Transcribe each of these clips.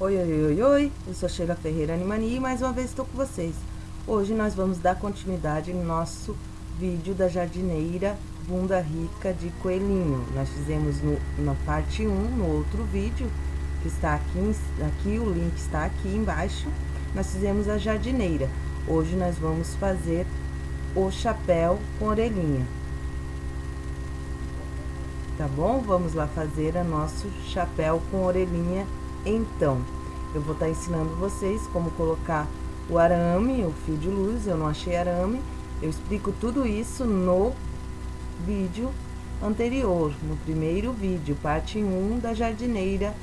Oi, oi, oi, oi, eu sou Sheila Ferreira Animania e mais uma vez estou com vocês. Hoje nós vamos dar continuidade no nosso vídeo da jardineira bunda rica de coelhinho. Nós fizemos no, na parte 1, no outro vídeo, que está aqui, aqui, o link está aqui embaixo. Nós fizemos a jardineira. Hoje nós vamos fazer o chapéu com orelhinha. Tá bom? Vamos lá fazer a nosso chapéu com orelhinha então. Eu vou estar tá ensinando vocês como colocar o arame, o fio de luz, eu não achei arame. Eu explico tudo isso no vídeo anterior, no primeiro vídeo, parte 1 da jardineira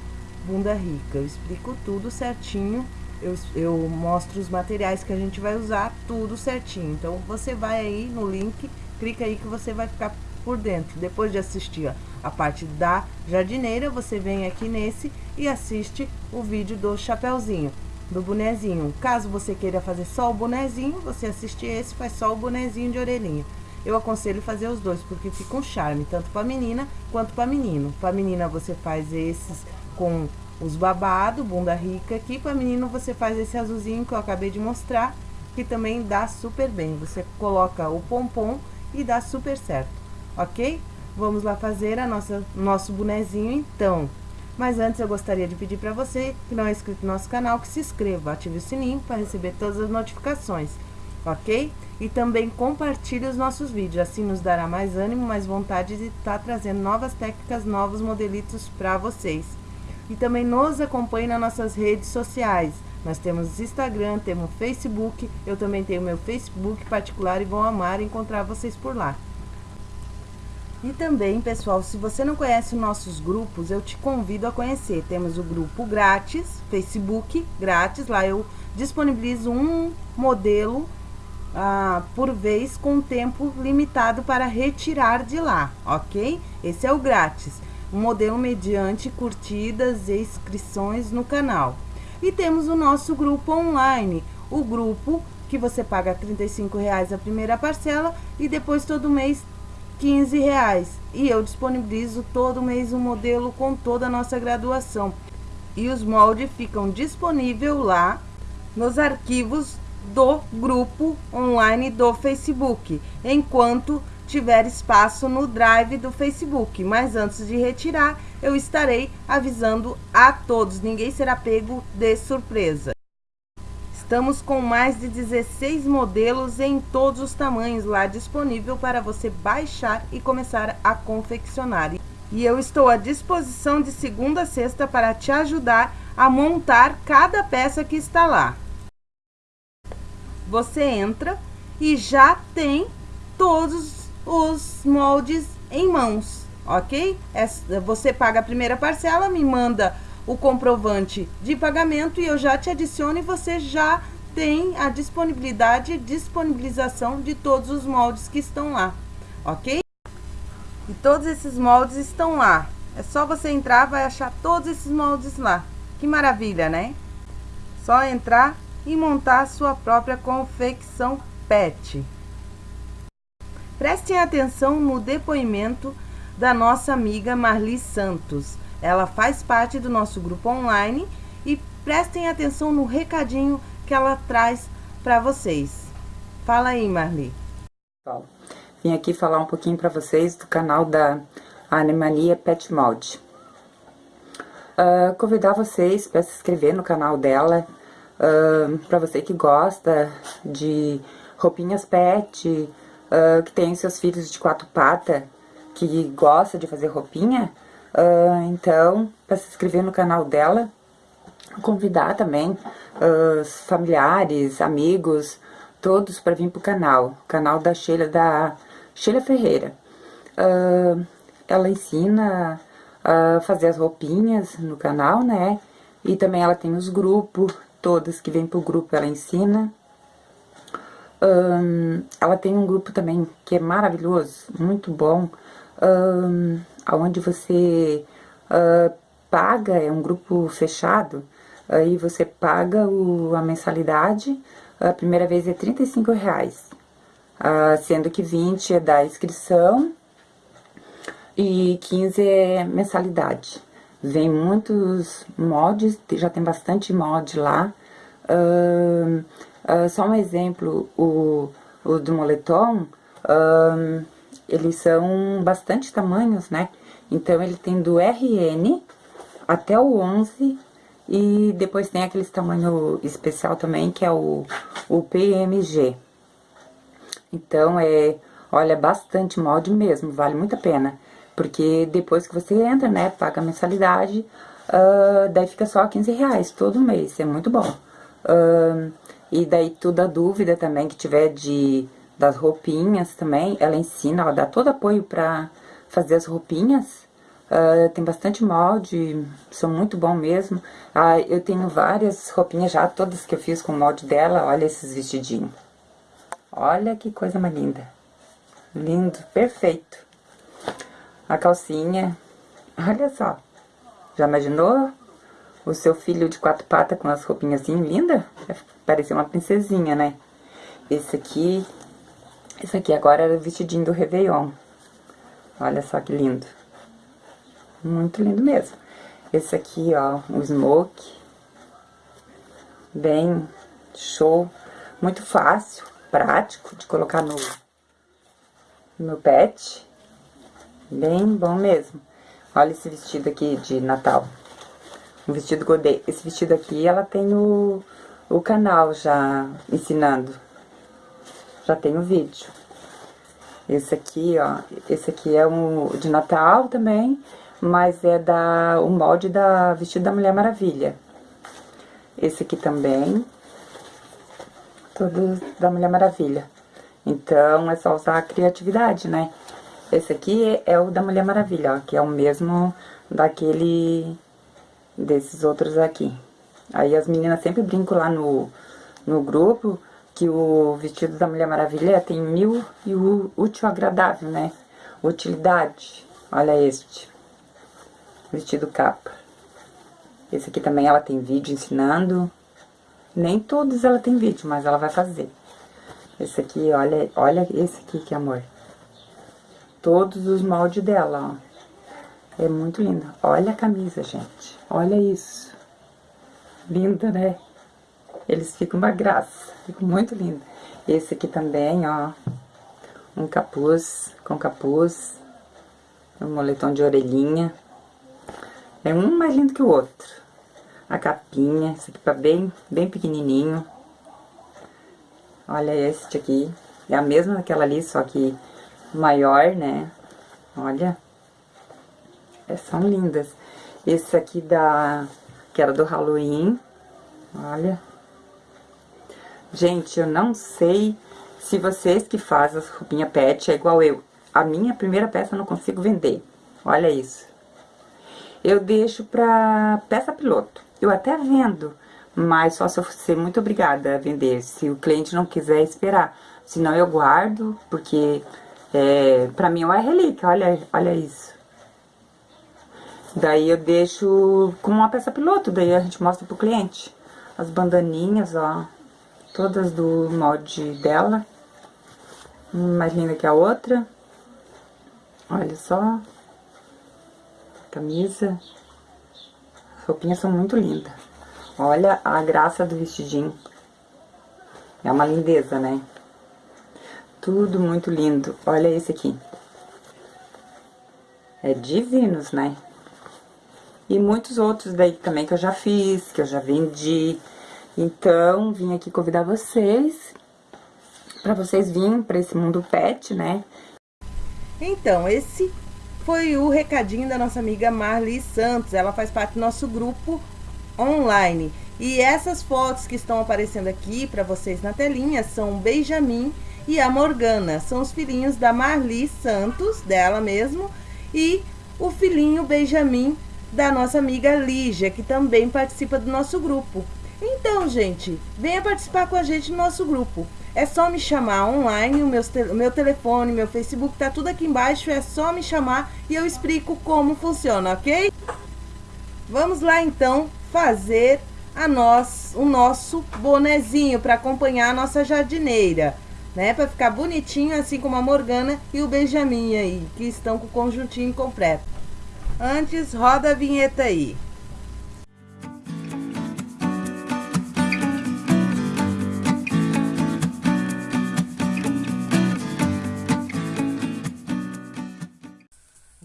bunda rica. Eu explico tudo certinho, eu, eu mostro os materiais que a gente vai usar, tudo certinho. Então, você vai aí no link, clica aí que você vai ficar por dentro. Depois de assistir a parte da jardineira, você vem aqui nesse e assiste o vídeo do chapéuzinho, do bonezinho. Caso você queira fazer só o bonezinho, você assiste esse, faz só o bonezinho de orelhinha. Eu aconselho fazer os dois, porque fica um charme, tanto para menina quanto para menino. Para menina você faz esses com os babados, bunda rica aqui. Para menino você faz esse azulzinho que eu acabei de mostrar, que também dá super bem. Você coloca o pompom e dá super certo, ok? Vamos lá fazer a nossa, nosso bonezinho então. Mas antes eu gostaria de pedir para você que não é inscrito no nosso canal, que se inscreva, ative o sininho para receber todas as notificações, ok? E também compartilhe os nossos vídeos, assim nos dará mais ânimo, mais vontade de estar tá trazendo novas técnicas, novos modelitos para vocês. E também nos acompanhe nas nossas redes sociais. Nós temos Instagram, temos Facebook, eu também tenho meu Facebook particular e vou amar encontrar vocês por lá. E também, pessoal, se você não conhece nossos grupos, eu te convido a conhecer. Temos o grupo grátis, Facebook grátis, lá eu disponibilizo um modelo ah, por vez com tempo limitado para retirar de lá, ok? Esse é o grátis, um modelo mediante curtidas e inscrições no canal. E temos o nosso grupo online, o grupo que você paga R$ reais a primeira parcela e depois todo mês 15 reais. E eu disponibilizo todo mês um modelo com toda a nossa graduação. E os moldes ficam disponíveis lá nos arquivos do grupo online do Facebook, enquanto tiver espaço no drive do Facebook. Mas antes de retirar, eu estarei avisando a todos, ninguém será pego de surpresa. Estamos com mais de 16 modelos em todos os tamanhos lá disponível para você baixar e começar a confeccionar. E eu estou à disposição de segunda a sexta para te ajudar a montar cada peça que está lá. Você entra e já tem todos os moldes em mãos, ok? É, você paga a primeira parcela, me manda o comprovante de pagamento e eu já te adiciono e você já tem a disponibilidade e disponibilização de todos os moldes que estão lá, ok? E todos esses moldes estão lá. É só você entrar, vai achar todos esses moldes lá. Que maravilha, né? Só entrar e montar a sua própria confecção PET. Prestem atenção no depoimento da nossa amiga Marli Santos. Ela faz parte do nosso grupo online e prestem atenção no recadinho que ela traz para vocês. Fala aí, Marli. Vim aqui falar um pouquinho para vocês do canal da Animania Pet Mold. Uh, convidar vocês para se inscrever no canal dela, uh, para você que gosta de roupinhas pet, uh, que tem seus filhos de quatro patas, que gosta de fazer roupinha, Uh, então, para se inscrever no canal dela, convidar também uh, familiares, amigos, todos para vir pro canal, canal da Sheila, da Sheila Ferreira. Uh, ela ensina a fazer as roupinhas no canal, né? E também ela tem os grupos, todas que vêm pro grupo ela ensina. Um, ela tem um grupo também que é maravilhoso, muito bom, um, onde você uh, paga, é um grupo fechado, aí você paga o, a mensalidade, a primeira vez é 35 reais, uh, sendo que 20 é da inscrição e 15 é mensalidade. Vem muitos mods, já tem bastante mod lá. Uh, uh, só um exemplo, o, o do moletom, eles são bastante tamanhos, né? Então, ele tem do RN até o 11 e depois tem aqueles tamanho especial também, que é o, o PMG. Então, é, olha, bastante molde mesmo, vale muito a pena. Porque depois que você entra, né, paga a mensalidade, uh, daí fica só 15 reais todo mês, é muito bom. Uh, e daí toda dúvida também que tiver de das roupinhas também, ela ensina, ela dá todo apoio pra fazer as roupinhas. Uh, tem bastante molde, são muito bom mesmo. Uh, eu tenho várias roupinhas já, todas que eu fiz com o molde dela. Olha esses vestidinhos. Olha que coisa mais linda. Lindo, perfeito. A calcinha, olha só. Já imaginou o seu filho de quatro patas com as roupinhas assim, linda? Parecia uma princesinha, né? Esse aqui, esse aqui agora era o vestidinho do Réveillon. Olha só que lindo. Muito lindo mesmo. Esse aqui, ó, um smoke. Bem show. Muito fácil, prático de colocar no, no pet. Bem bom mesmo. Olha esse vestido aqui de Natal. Um vestido godê. Esse vestido aqui, ela tem o, o canal já ensinando. Já tem o vídeo. Esse aqui, ó, esse aqui é um de Natal também mas é da o molde da vestido da Mulher Maravilha. Esse aqui também, todo da Mulher Maravilha. Então, é só usar a criatividade, né? Esse aqui é o da Mulher Maravilha, ó, que é o mesmo daquele, desses outros aqui. Aí as meninas sempre brincam lá no, no grupo que o vestido da Mulher Maravilha tem mil e o útil agradável, né? Utilidade. Olha este vestido capa. Esse aqui também ela tem vídeo ensinando. Nem todos ela tem vídeo, mas ela vai fazer. Esse aqui, olha, olha esse aqui que amor. Todos os moldes dela, ó. É muito linda. Olha a camisa, gente. Olha isso. Linda, né? Eles ficam uma graça. Ficam muito lindo. Esse aqui também, ó. Um capuz, com capuz. Um moletom de orelhinha. É um mais lindo que o outro. A capinha, esse aqui tá bem, bem pequenininho. Olha este aqui. É a mesma daquela ali, só que maior, né? Olha. É, são lindas. Esse aqui da... Que era do Halloween. Olha. Gente, eu não sei se vocês que fazem as roupinhas pet é igual eu. A minha primeira peça eu não consigo vender. Olha isso eu deixo pra peça piloto. Eu até vendo, mas só se eu ser muito obrigada a vender, se o cliente não quiser esperar. Senão eu guardo, porque é, pra mim é uma relíquia, olha, olha isso. Daí eu deixo como uma peça piloto, daí a gente mostra pro cliente. As bandaninhas, ó, todas do molde dela. Uma mais linda que a outra. Olha só camisa. As roupinhas são muito lindas. Olha a graça do vestidinho. É uma lindeza, né? Tudo muito lindo. Olha esse aqui. É divinos, né? E muitos outros daí também que eu já fiz, que eu já vendi. Então, vim aqui convidar vocês, para vocês virem para esse mundo pet, né? Então, esse foi o recadinho da nossa amiga Marli Santos. Ela faz parte do nosso grupo online. E essas fotos que estão aparecendo aqui para vocês na telinha são o Benjamin e a Morgana. São os filhinhos da Marli Santos, dela mesmo, e o filhinho Benjamin da nossa amiga Lígia, que também participa do nosso grupo. Então, gente, venha participar com a gente no nosso grupo. É só me chamar online, o meu, meu telefone, meu Facebook, tá tudo aqui embaixo. É só me chamar e eu explico como funciona, ok? Vamos lá então fazer a nós, o nosso bonezinho para acompanhar a nossa jardineira, né? Para ficar bonitinho, assim como a Morgana e o Benjamin aí, que estão com o conjuntinho completo. Antes, roda a vinheta aí.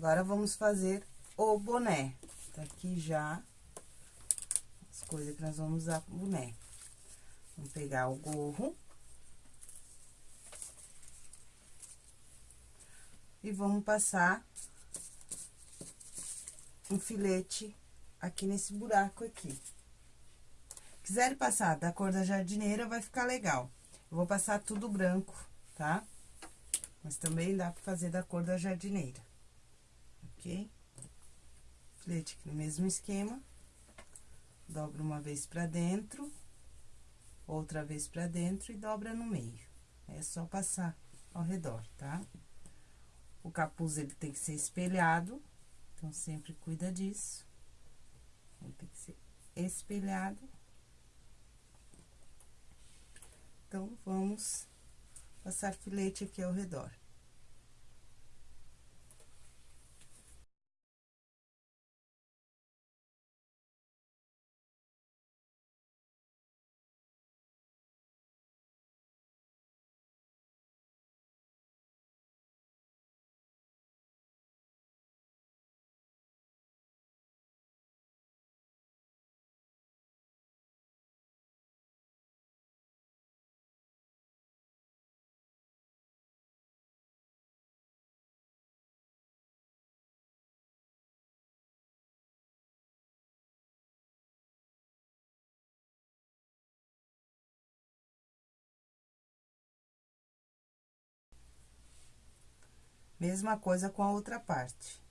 Agora, vamos fazer o boné. Tá aqui já as coisas que nós vamos usar pro boné. Vamos pegar o gorro. E vamos passar um filete aqui nesse buraco aqui. Quiserem passar da cor da jardineira, vai ficar legal. Eu vou passar tudo branco, tá? Mas também dá pra fazer da cor da jardineira ok? Aqui no mesmo esquema. Dobra uma vez pra dentro, outra vez pra dentro e dobra no meio. É só passar ao redor, tá? O capuz, ele tem que ser espelhado, então, sempre cuida disso. Ele tem que ser espelhado. Então, vamos passar filete aqui ao redor. Mesma coisa com a outra parte.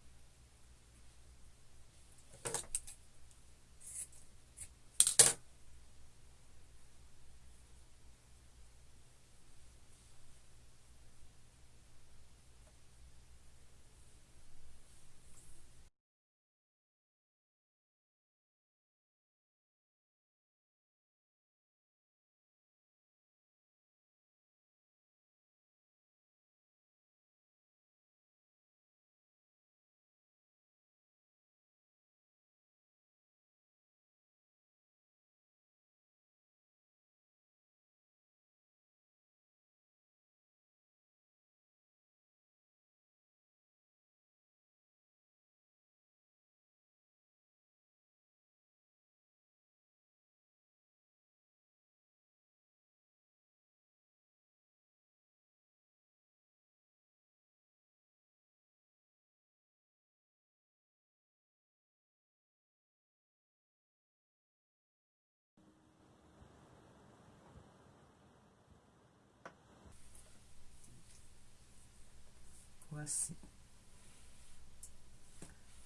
Assim.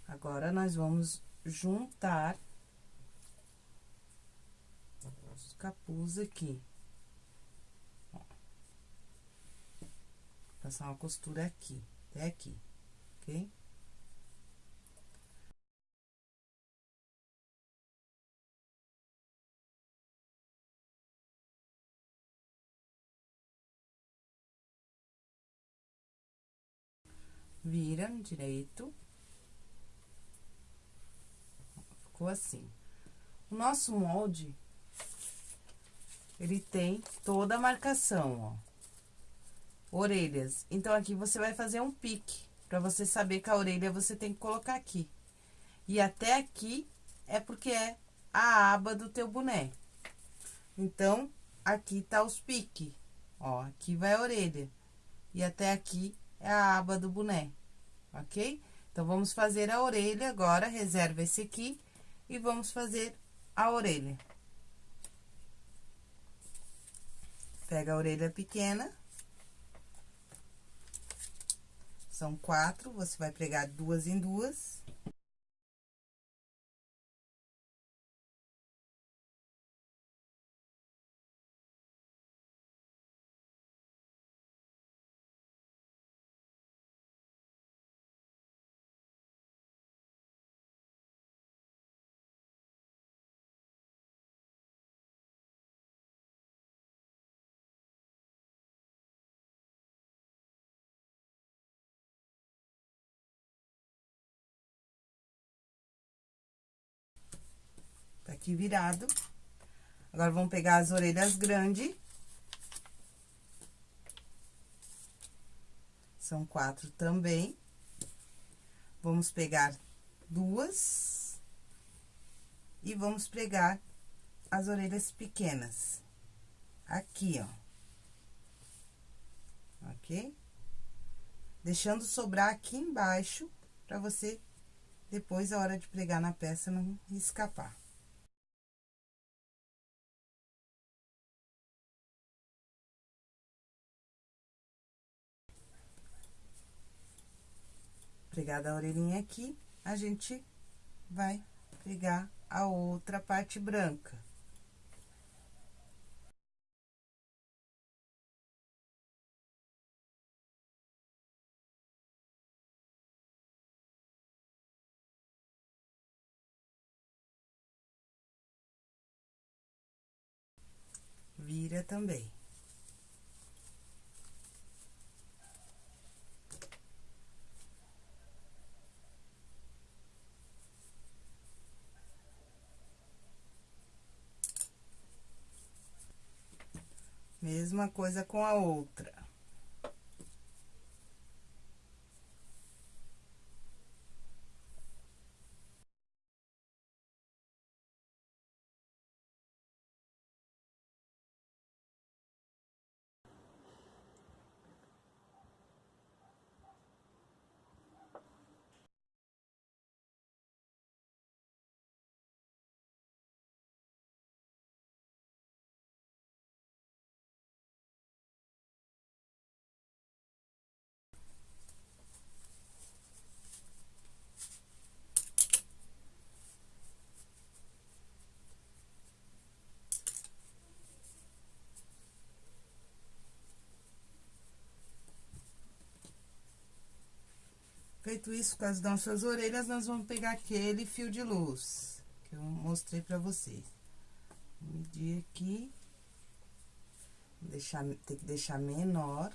Agora, nós vamos juntar os capuz aqui. Ó. Passar uma costura aqui, até aqui, ok? Vira direito. Ficou assim. O nosso molde, ele tem toda a marcação, ó. Orelhas. Então, aqui você vai fazer um pique, pra você saber que a orelha você tem que colocar aqui. E até aqui é porque é a aba do teu boné. Então, aqui tá os piques, ó. Aqui vai a orelha. E até aqui é a aba do boné, ok? Então, vamos fazer a orelha agora, reserva esse aqui e vamos fazer a orelha. Pega a orelha pequena. São quatro, você vai pregar duas em duas. Aqui virado. Agora, vamos pegar as orelhas grandes. São quatro também. Vamos pegar duas. E vamos pregar as orelhas pequenas. Aqui, ó. Ok? Deixando sobrar aqui embaixo, pra você, depois, a hora de pregar na peça, não escapar. Pregada a orelhinha aqui, a gente vai pegar a outra parte branca. Vira também. Mesma coisa com a outra. Feito isso com as nossas orelhas, nós vamos pegar aquele fio de luz que eu mostrei pra vocês. Vou medir aqui. Deixar, tem que deixar menor.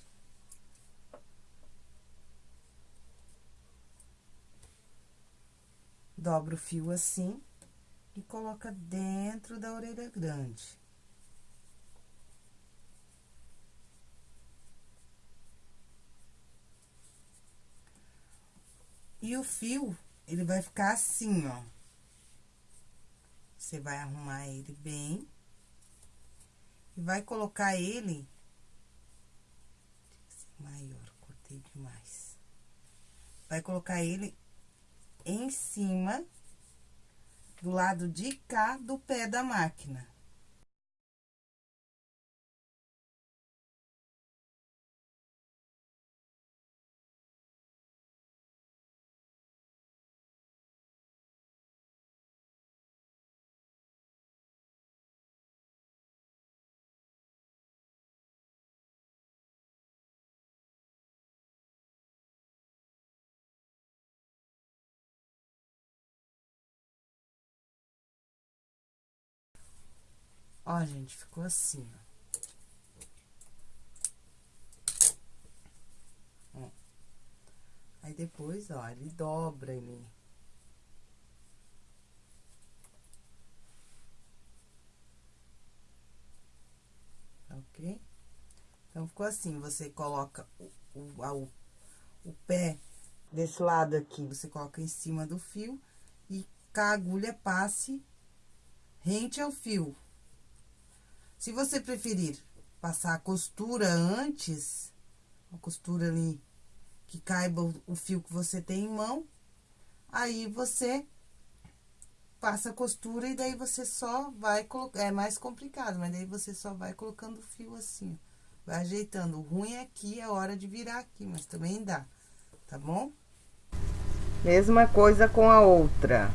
Dobra o fio assim e coloca dentro da orelha grande. E o fio, ele vai ficar assim, ó. Você vai arrumar ele bem. E vai colocar ele... Maior, cortei demais. Vai colocar ele em cima do lado de cá do pé da máquina. Ó, gente, ficou assim, ó. ó. Aí, depois, ó, ele dobra ele. Ok? Então, ficou assim, você coloca o, o, o, o pé desse lado aqui, você coloca em cima do fio e que a agulha passe rente ao fio. Se você preferir passar a costura antes, a costura ali que caiba o fio que você tem em mão, aí você passa a costura e daí você só vai colocar, é mais complicado, mas daí você só vai colocando o fio assim, vai ajeitando. O ruim é aqui, é hora de virar aqui, mas também dá, tá bom? Mesma coisa com a outra.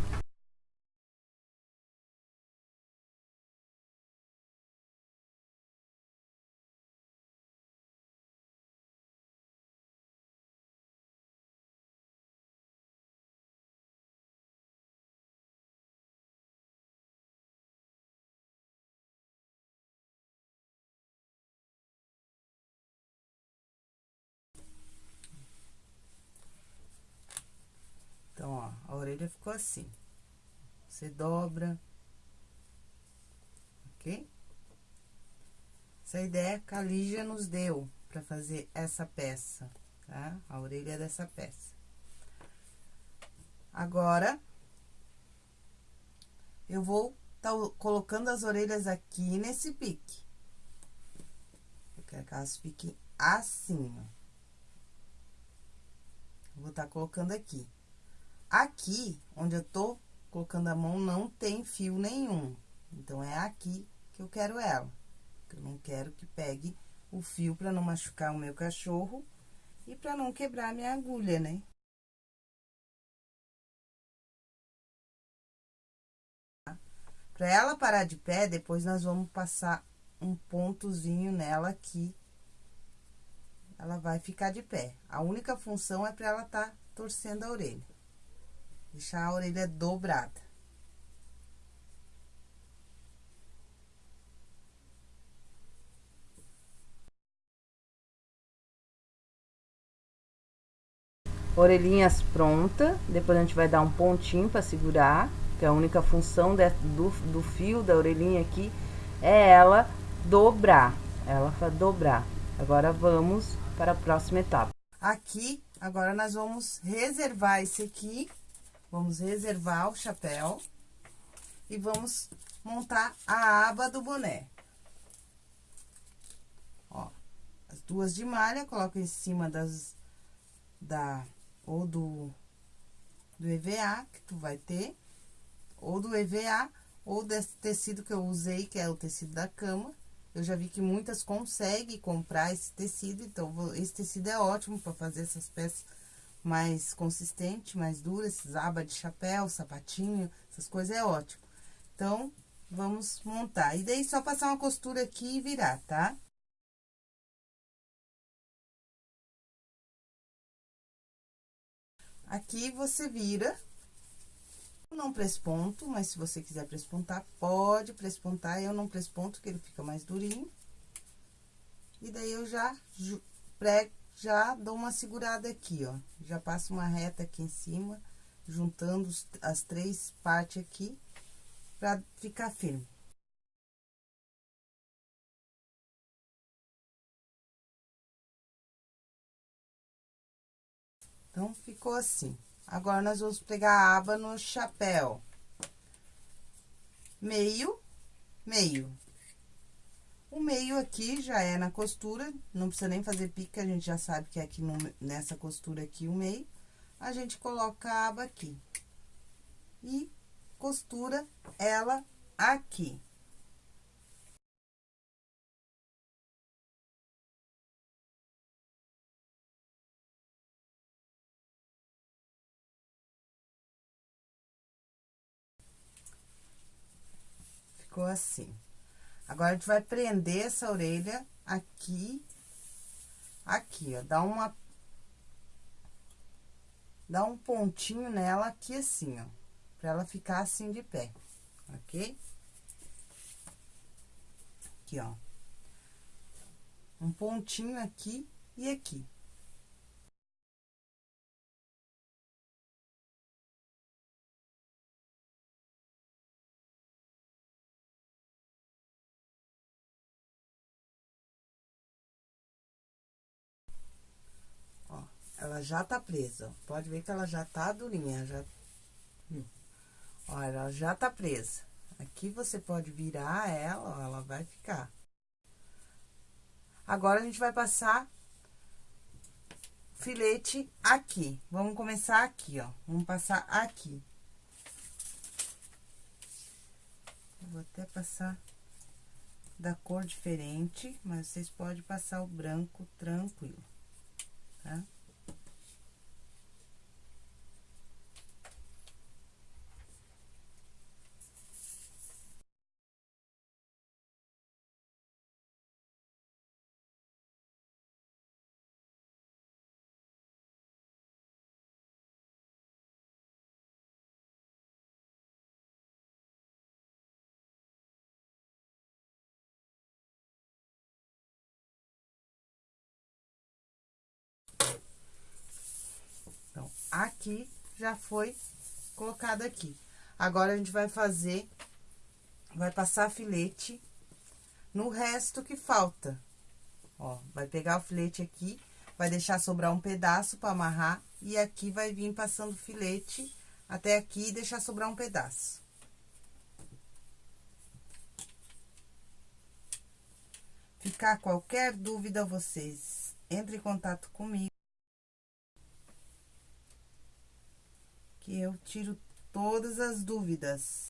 Orelha ficou assim. Você dobra ok? Essa ideia que a Lígia nos deu para fazer essa peça, tá? A orelha dessa peça. Agora, eu vou tá colocando as orelhas aqui nesse pique. Eu quero que elas fiquem assim, ó. Vou estar tá colocando aqui. Aqui, onde eu tô colocando a mão, não tem fio nenhum. Então, é aqui que eu quero ela. Eu não quero que pegue o fio para não machucar o meu cachorro e para não quebrar a minha agulha, né? Para ela parar de pé, depois nós vamos passar um pontozinho nela aqui. Ela vai ficar de pé. A única função é para ela tá torcendo a orelha. Deixar a orelha dobrada. orelhinhas pronta, depois a gente vai dar um pontinho para segurar, que a única função de, do, do fio da orelhinha aqui é ela dobrar, ela vai dobrar. Agora, vamos para a próxima etapa. Aqui, agora nós vamos reservar esse aqui, vamos reservar o chapéu e vamos montar a aba do boné. Ó, as duas de malha, coloco em cima das, da ou do, do EVA que tu vai ter, ou do EVA, ou desse tecido que eu usei, que é o tecido da cama. Eu já vi que muitas conseguem comprar esse tecido, então, esse tecido é ótimo para fazer essas peças mais consistentes, mais duras, esses aba de chapéu, sapatinho, essas coisas é ótimo. Então, vamos montar. E daí, só passar uma costura aqui e virar, tá? Aqui, você vira, não presponto, mas se você quiser prespontar, pode prespontar. Eu não presponto, que ele fica mais durinho. E daí, eu já prego, já dou uma segurada aqui, ó. Já passo uma reta aqui em cima, juntando as três partes aqui, pra ficar firme. Então, ficou assim. Agora, nós vamos pegar a aba no chapéu. Meio, meio. O meio aqui já é na costura, não precisa nem fazer pica, a gente já sabe que é aqui no, nessa costura aqui o meio. A gente coloca a aba aqui. E costura ela aqui. ficou assim. Agora, a gente vai prender essa orelha aqui, aqui, ó, dá uma... Dá um pontinho nela aqui assim, ó, pra ela ficar assim de pé, ok? Aqui, ó. Um pontinho aqui e aqui. Ela já tá presa, Pode ver que ela já tá durinha, já... Olha, ela já tá presa. Aqui você pode virar ela, ó, ela vai ficar. Agora, a gente vai passar filete aqui. Vamos começar aqui, ó. Vamos passar aqui. vou até passar da cor diferente, mas vocês podem passar o branco tranquilo, tá? Aqui já foi colocado aqui. Agora, a gente vai fazer, vai passar filete no resto que falta. Ó, vai pegar o filete aqui, vai deixar sobrar um pedaço para amarrar e aqui vai vir passando filete até aqui e deixar sobrar um pedaço. Ficar qualquer dúvida, vocês entre em contato comigo. Que eu tiro todas as dúvidas.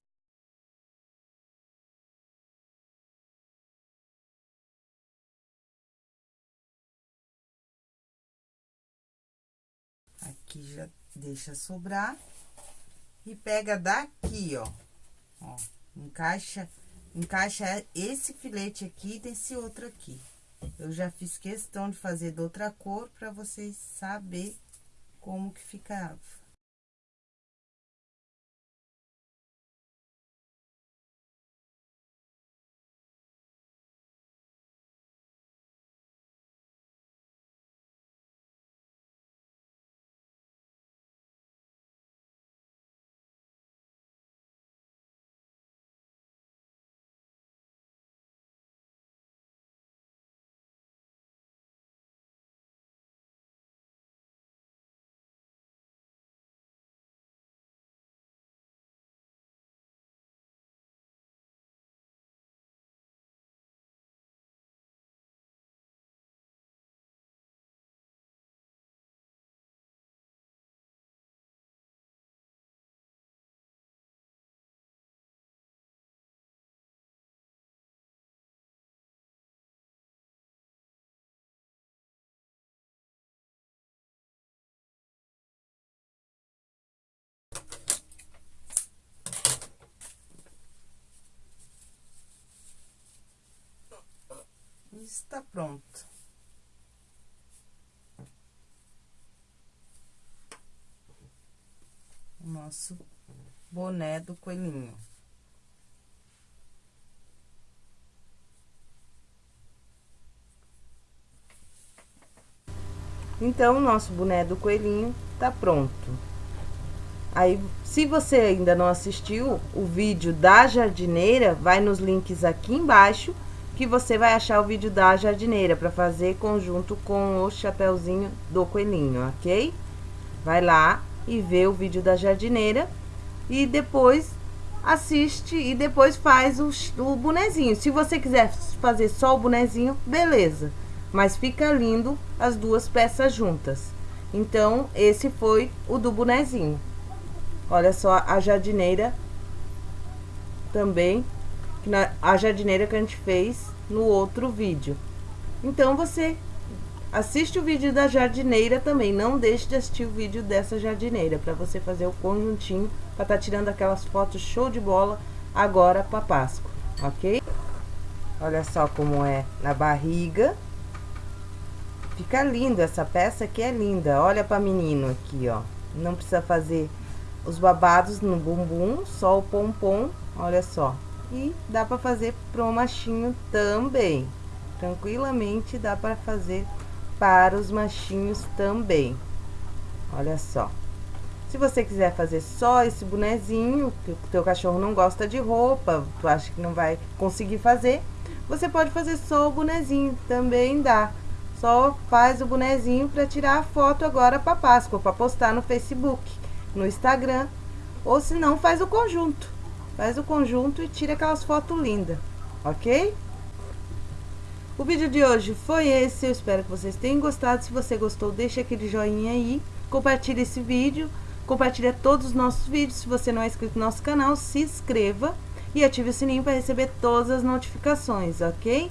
Aqui já deixa sobrar. E pega daqui, ó. Ó, encaixa, encaixa esse filete aqui desse outro aqui. Eu já fiz questão de fazer de outra cor para vocês saber como que ficava. Está pronto. O nosso boné do coelhinho. Então, o nosso boné do coelhinho tá pronto. Aí, se você ainda não assistiu o vídeo da jardineira, vai nos links aqui embaixo que você vai achar o vídeo da jardineira para fazer conjunto com o chapéuzinho do coelhinho, ok? Vai lá e vê o vídeo da jardineira e depois assiste e depois faz o, o bonezinho. Se você quiser fazer só o bonezinho, beleza. Mas fica lindo as duas peças juntas. Então, esse foi o do bonezinho. Olha só a jardineira também na, a jardineira que a gente fez no outro vídeo. Então, você assiste o vídeo da jardineira também. Não deixe de assistir o vídeo dessa jardineira para você fazer o conjuntinho para estar tá tirando aquelas fotos show de bola agora para Páscoa, ok? Olha só como é na barriga. Fica lindo essa peça aqui é linda. Olha para menino aqui, ó. Não precisa fazer os babados no bumbum, só o pompom, olha só. E dá para fazer pro machinho também. Tranquilamente dá para fazer para os machinhos também. Olha só. Se você quiser fazer só esse bonezinho, que o teu cachorro não gosta de roupa, tu acha que não vai conseguir fazer, você pode fazer só o bonezinho, também dá. Só faz o bonezinho para tirar a foto agora para Páscoa, para postar no Facebook, no Instagram, ou se não, faz o conjunto. Faz o conjunto e tira aquelas fotos lindas, ok? O vídeo de hoje foi esse, eu espero que vocês tenham gostado. Se você gostou, deixa aquele joinha aí, compartilha esse vídeo, compartilha todos os nossos vídeos. Se você não é inscrito no nosso canal, se inscreva e ative o sininho para receber todas as notificações, ok?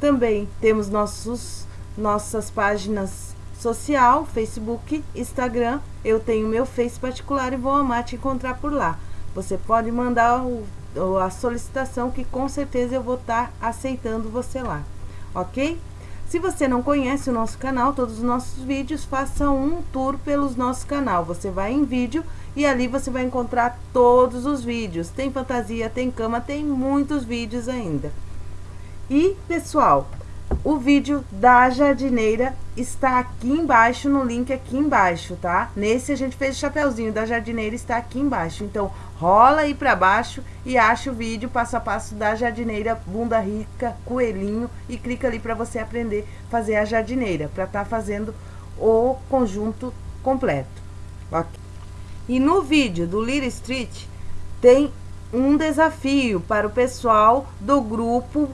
Também temos nossos, nossas páginas social, Facebook, Instagram. Eu tenho meu Face particular e vou amar te encontrar por lá. Você pode mandar o, a solicitação que com certeza eu vou estar aceitando você lá, ok? Se você não conhece o nosso canal, todos os nossos vídeos, faça um tour pelos nossos canal. Você vai em vídeo e ali você vai encontrar todos os vídeos. Tem fantasia, tem cama, tem muitos vídeos ainda. E, pessoal, o vídeo da jardineira está aqui embaixo, no link aqui embaixo, tá? Nesse a gente fez o chapeuzinho da jardineira, está aqui embaixo. Então, rola aí para baixo e acha o vídeo passo a passo da jardineira bunda rica, coelhinho e clica ali para você aprender a fazer a jardineira, para estar tá fazendo o conjunto completo. Okay. E no vídeo do Little Street tem um desafio para o pessoal do grupo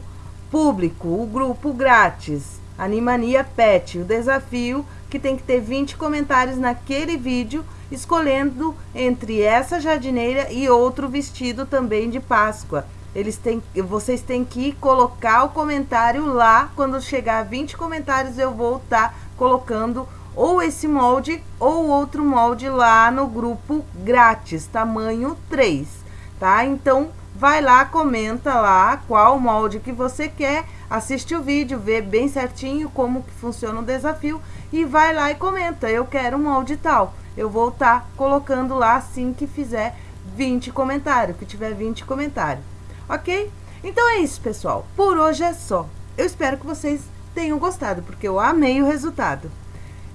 público, o grupo grátis, Animania Pet. O desafio que tem que ter 20 comentários naquele vídeo escolhendo entre essa jardineira e outro vestido também de Páscoa. Eles têm, vocês têm que colocar o comentário lá, quando chegar a 20 comentários eu vou estar tá colocando ou esse molde ou outro molde lá no grupo grátis, tamanho 3, tá? Então, vai lá, comenta lá qual molde que você quer, assiste o vídeo, vê bem certinho como que funciona o desafio e vai lá e comenta, eu quero um molde tal eu vou estar tá colocando lá assim que fizer 20 comentários, que tiver 20 comentários, ok? Então é isso, pessoal. Por hoje é só. Eu espero que vocês tenham gostado, porque eu amei o resultado.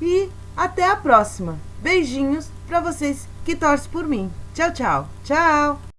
E até a próxima. Beijinhos para vocês que torcem por mim. Tchau, tchau. Tchau!